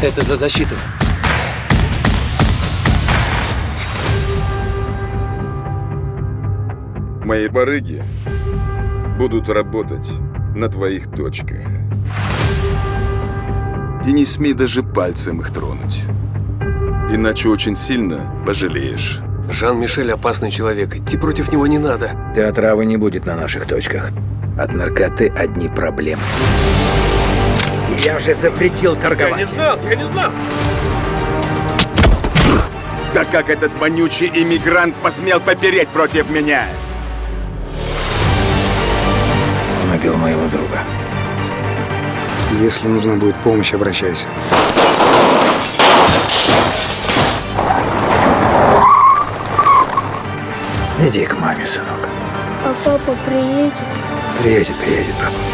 Это за защиту. Мои барыги будут работать на твоих точках. И не смей даже пальцем их тронуть. Иначе очень сильно пожалеешь. Жан-Мишель опасный человек. Идти против него не надо. Ты отравы не будет на наших точках. От наркоты одни проблемы. Я же запретил торговать. знал, я не знал. Да как этот вонючий иммигрант посмел попереть против меня? Он убил моего друга. Если нужна будет помощь, обращайся. Иди к маме, сынок. А папа приедет? Приедет, приедет, папа.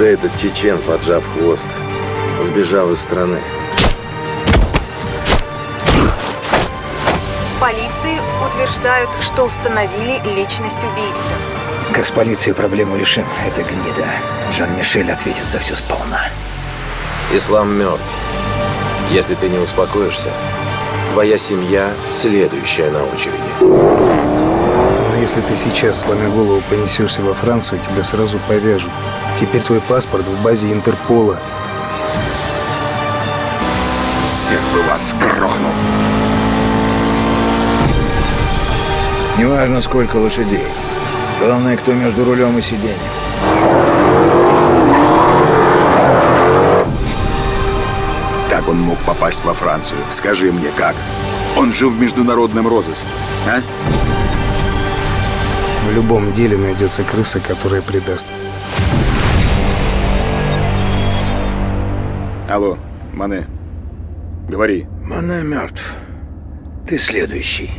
Да этот чечен, поджав хвост, сбежал из страны. В полиции утверждают, что установили личность убийцы. Как с полицией проблему решим, это гнида. Жан-Мишель ответит за все сполна. Ислам мертв. Если ты не успокоишься, твоя семья следующая на очереди. Но если ты сейчас, сломя голову, понесешься во Францию, тебя сразу повяжут. Теперь твой паспорт в базе Интерпола. Всех бы вас грохнул. Неважно, сколько лошадей. Главное, кто между рулем и сиденьем. Как он мог попасть во Францию? Скажи мне, как? Он же в международном розыске, а? В любом деле найдется крыса, которая предаст. Алло, Мане, говори. Мане мертв. Ты следующий.